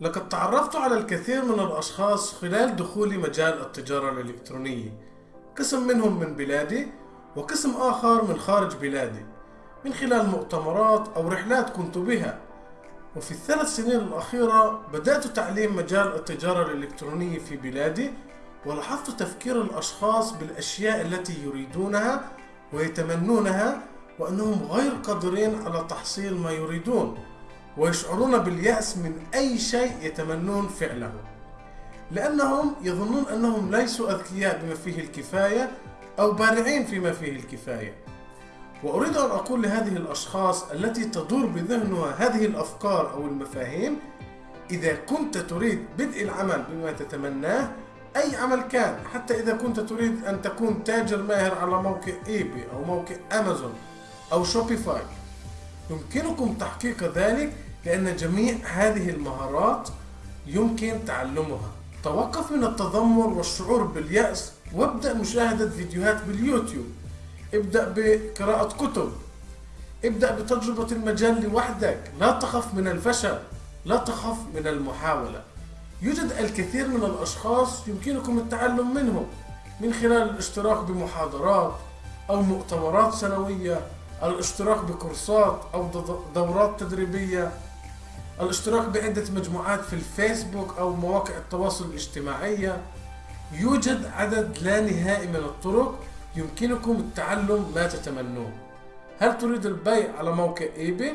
لقد تعرفت على الكثير من الأشخاص خلال دخولي مجال التجارة الإلكترونية. قسم منهم من بلادي وقسم آخر من خارج بلادي. من خلال مؤتمرات أو رحلات كنت بها. وفي الثلاث سنين الأخيرة بدأت تعليم مجال التجارة الإلكترونية في بلادي ولاحظت تفكير الأشخاص بالأشياء التي يريدونها ويتمنونها وأنهم غير قادرين على تحصيل ما يريدون. ويشعرون باليأس من أي شيء يتمنون فعله لأنهم يظنون أنهم ليسوا أذكياء بما فيه الكفاية أو بارعين فيما فيه الكفاية. وأريد أن أقول لهذه الأشخاص التي تدور بذهنها هذه الأفكار أو المفاهيم إذا كنت تريد بدء العمل بما تتمناه أي عمل كان حتى إذا كنت تريد أن تكون تاجر ماهر على موقع إيبي أو موقع أمازون أو شوبيفاي يمكنكم تحقيق ذلك لأن جميع هذه المهارات يمكن تعلمها. توقف من التذمر والشعور باليأس وابدأ مشاهدة فيديوهات باليوتيوب. ابدأ بقراءة كتب. ابدأ بتجربة المجال لوحدك. لا تخف من الفشل. لا تخف من المحاولة. يوجد الكثير من الأشخاص يمكنكم التعلم منهم من خلال الاشتراك بمحاضرات أو مؤتمرات سنوية الاشتراك بكورسات أو دورات تدريبية. الاشتراك بعدة مجموعات في الفيسبوك أو مواقع التواصل الاجتماعية. يوجد عدد لا نهائي من الطرق يمكنكم التعلم ما تتمنون هل تريد البيع على موقع إيباي؟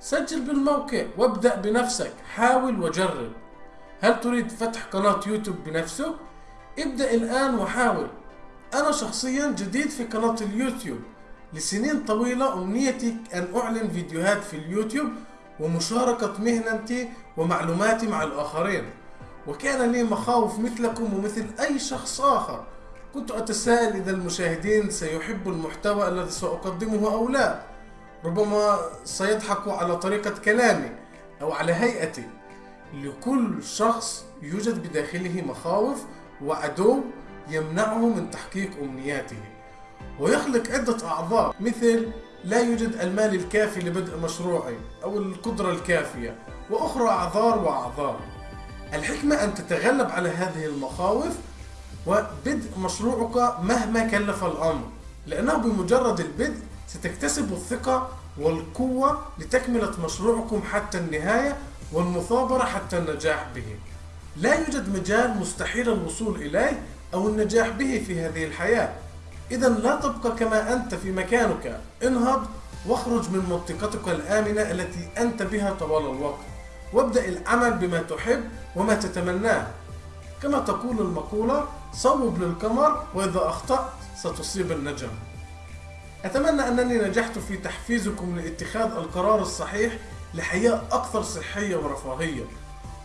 سجل بالموقع وابدأ بنفسك. حاول وجرب. هل تريد فتح قناة يوتيوب بنفسك؟ ابدأ الآن وحاول. أنا شخصيا جديد في قناة اليوتيوب. لسنين طويلة أمنيتي أن أعلن فيديوهات في اليوتيوب ومشاركة مهنتي ومعلوماتي مع الآخرين. وكان لي مخاوف مثلكم ومثل أي شخص آخر. كنت أتساءل إذا المشاهدين سيحبوا المحتوى الذي سأقدمه أو لا. ربما سيضحكوا على طريقة كلامي أو على هيئتي. لكل شخص يوجد بداخله مخاوف وعدو يمنعه من تحقيق أمنياته. ويخلق عدة أعذار مثل لا يوجد المال الكافي لبدء مشروعي أو القدرة الكافية وأخرى أعذار وأعذار. الحكمة أن تتغلب على هذه المخاوف وبدء مشروعك مهما كلف الأمر لأنه بمجرد البدء ستكتسب الثقة والقوة لتكملة مشروعكم حتى النهاية والمثابرة حتى النجاح به. لا يوجد مجال مستحيل الوصول إليه أو النجاح به في هذه الحياة. إذا لا تبقى كما أنت في مكانك. انهض واخرج من منطقتك الآمنة التي أنت بها طوال الوقت. وابدأ العمل بما تحب وما تتمناه. كما تقول المقولة صوب للقمر وإذا أخطأت ستصيب النجم. أتمنى أنني نجحت في تحفيزكم لاتخاذ القرار الصحيح لحياة أكثر صحية ورفاهية.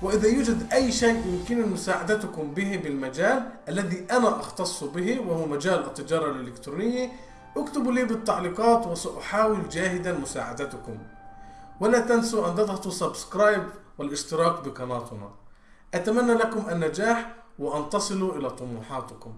وإذا يوجد أي شيء يمكن مساعدتكم به بالمجال الذي أنا أختص به وهو مجال التجارة الإلكترونية اكتبوا لي بالتعليقات وسأحاول جاهدا مساعدتكم. ولا تنسوا أن تضغطوا سبسكرايب والاشتراك بقناتنا. أتمنى لكم النجاح وأن تصلوا إلى طموحاتكم.